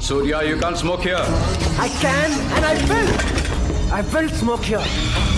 Surya, you can't smoke here. I can and I will. I will smoke here.